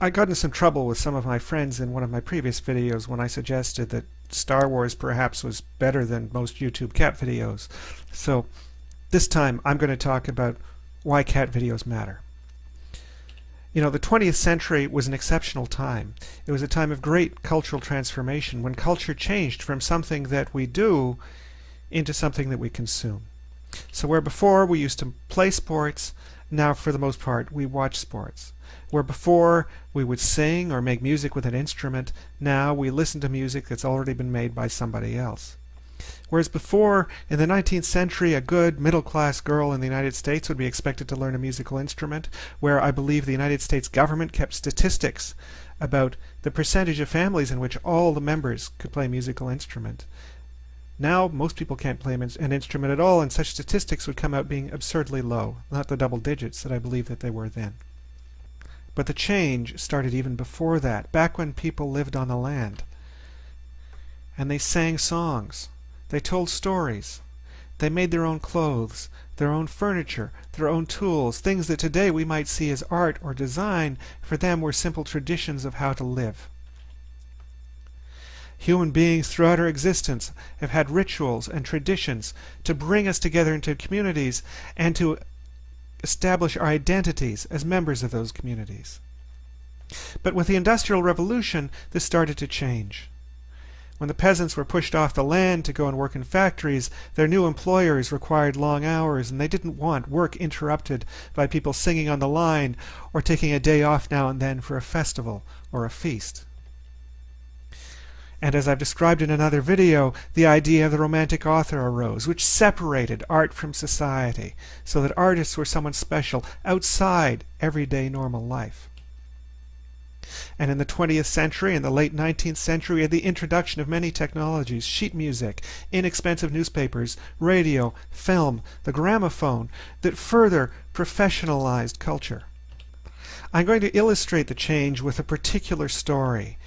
I, got into some trouble with some of my friends in one of my previous videos when I suggested that Star Wars perhaps was better than most YouTube cat videos. So this time I'm going to talk about why cat videos matter. You know, the 20th century was an exceptional time. It was a time of great cultural transformation when culture changed from something that we do into something that we consume. So where before we used to play sports, now for the most part we watch sports. Where before we would sing or make music with an instrument, now we listen to music that's already been made by somebody else. Whereas before, in the 19th century, a good middle-class girl in the United States would be expected to learn a musical instrument, where I believe the United States government kept statistics about the percentage of families in which all the members could play a musical instrument. Now, most people can't play an instrument at all, and such statistics would come out being absurdly low, not the double digits that I believe that they were then. But the change started even before that, back when people lived on the land. And they sang songs. They told stories. They made their own clothes, their own furniture, their own tools. Things that today we might see as art or design, for them were simple traditions of how to live. Human beings throughout our existence have had rituals and traditions to bring us together into communities and to establish our identities as members of those communities. But with the Industrial Revolution, this started to change. When the peasants were pushed off the land to go and work in factories, their new employers required long hours, and they didn't want work interrupted by people singing on the line or taking a day off now and then for a festival or a feast. And as I've described in another video, the idea of the romantic author arose, which separated art from society, so that artists were someone special outside everyday normal life. And in the 20th century and the late 19th century, we had the introduction of many technologies, sheet music, inexpensive newspapers, radio, film, the gramophone, that further professionalized culture. I'm going to illustrate the change with a particular story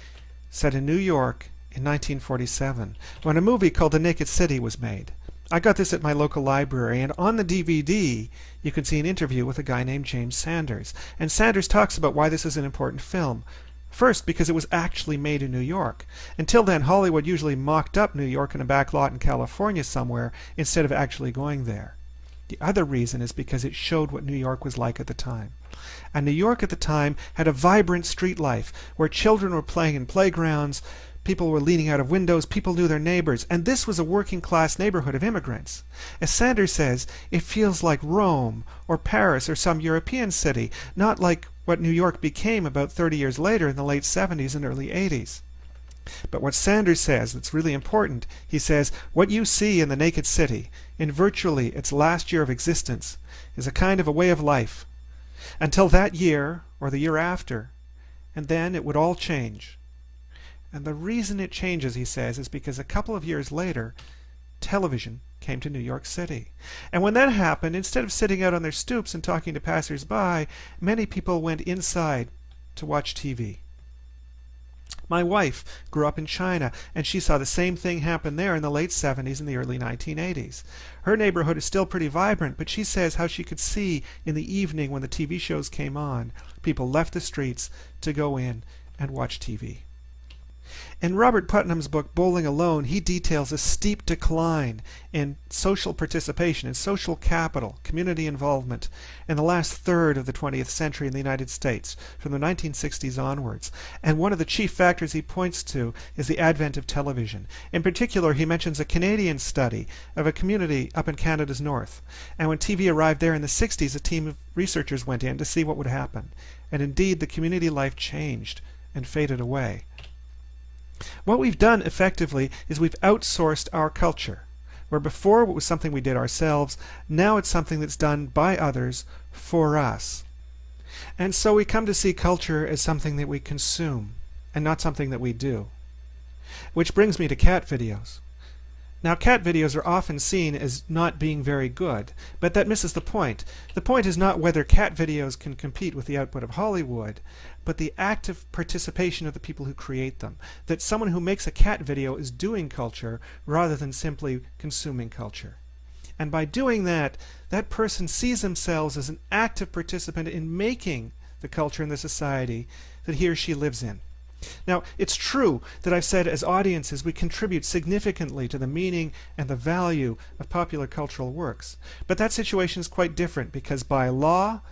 set in New York in 1947 when a movie called The Naked City was made. I got this at my local library, and on the DVD you can see an interview with a guy named James Sanders. And Sanders talks about why this is an important film. First, because it was actually made in New York. Until then, Hollywood usually mocked up New York in a back lot in California somewhere instead of actually going there. The other reason is because it showed what New York was like at the time. And New York at the time had a vibrant street life where children were playing in playgrounds, People were leaning out of windows, people knew their neighbors, and this was a working class neighborhood of immigrants. As Sanders says, it feels like Rome or Paris or some European city, not like what New York became about 30 years later in the late 70s and early 80s. But what Sanders says that's really important, he says, what you see in the naked city, in virtually its last year of existence, is a kind of a way of life. Until that year, or the year after, and then it would all change. And the reason it changes, he says, is because a couple of years later, television came to New York City. And when that happened, instead of sitting out on their stoops and talking to passers-by, many people went inside to watch TV. My wife grew up in China, and she saw the same thing happen there in the late 70s and the early 1980s. Her neighborhood is still pretty vibrant, but she says how she could see in the evening when the TV shows came on, people left the streets to go in and watch TV. In Robert Putnam's book Bowling Alone, he details a steep decline in social participation, in social capital, community involvement in the last third of the 20th century in the United States, from the 1960s onwards. And one of the chief factors he points to is the advent of television. In particular, he mentions a Canadian study of a community up in Canada's north. And when TV arrived there in the 60s, a team of researchers went in to see what would happen. And indeed, the community life changed and faded away. What we've done effectively is we've outsourced our culture. Where before it was something we did ourselves, now it's something that's done by others for us. And so we come to see culture as something that we consume and not something that we do. Which brings me to cat videos. Now cat videos are often seen as not being very good, but that misses the point. The point is not whether cat videos can compete with the output of Hollywood, but the active participation of the people who create them. That someone who makes a cat video is doing culture rather than simply consuming culture. And by doing that, that person sees themselves as an active participant in making the culture and the society that he or she lives in. Now, it's true that I've said as audiences we contribute significantly to the meaning and the value of popular cultural works. But that situation is quite different because by law,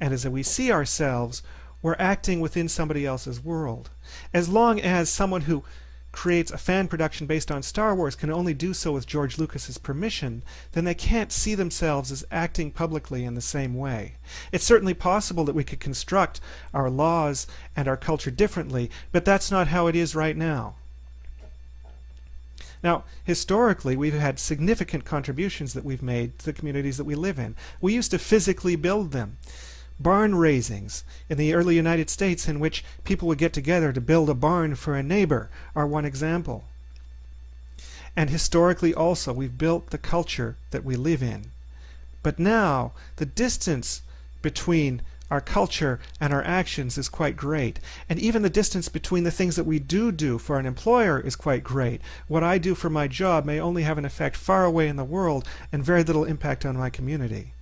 and as we see ourselves, we're acting within somebody else's world. As long as someone who creates a fan production based on Star Wars can only do so with George Lucas's permission, then they can't see themselves as acting publicly in the same way. It's certainly possible that we could construct our laws and our culture differently, but that's not how it is right now. Now, historically, we've had significant contributions that we've made to the communities that we live in. We used to physically build them barn raisings in the early United States in which people would get together to build a barn for a neighbor are one example. And historically also we've built the culture that we live in. But now the distance between our culture and our actions is quite great. And even the distance between the things that we do do for an employer is quite great. What I do for my job may only have an effect far away in the world and very little impact on my community.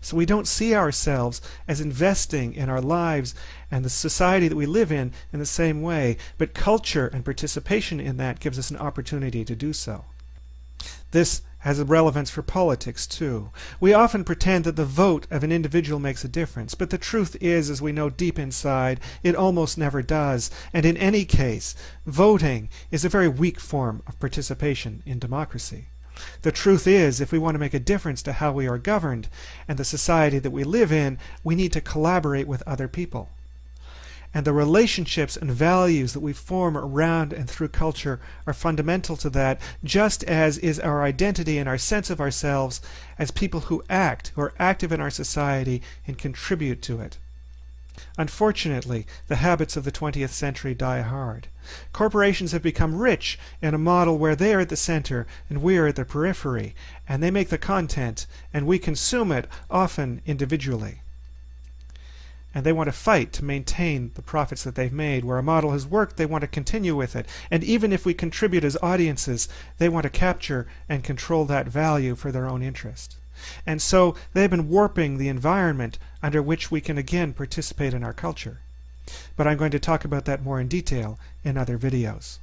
So we don't see ourselves as investing in our lives and the society that we live in in the same way, but culture and participation in that gives us an opportunity to do so. This has a relevance for politics too. We often pretend that the vote of an individual makes a difference, but the truth is, as we know deep inside, it almost never does. And in any case, voting is a very weak form of participation in democracy. The truth is, if we want to make a difference to how we are governed and the society that we live in, we need to collaborate with other people. And the relationships and values that we form around and through culture are fundamental to that, just as is our identity and our sense of ourselves as people who act, who are active in our society and contribute to it. Unfortunately, the habits of the 20th century die hard. Corporations have become rich in a model where they are at the center and we are at the periphery, and they make the content and we consume it, often individually. And they want to fight to maintain the profits that they've made. Where a model has worked, they want to continue with it. And even if we contribute as audiences, they want to capture and control that value for their own interest. And so they've been warping the environment under which we can again participate in our culture. But I'm going to talk about that more in detail in other videos.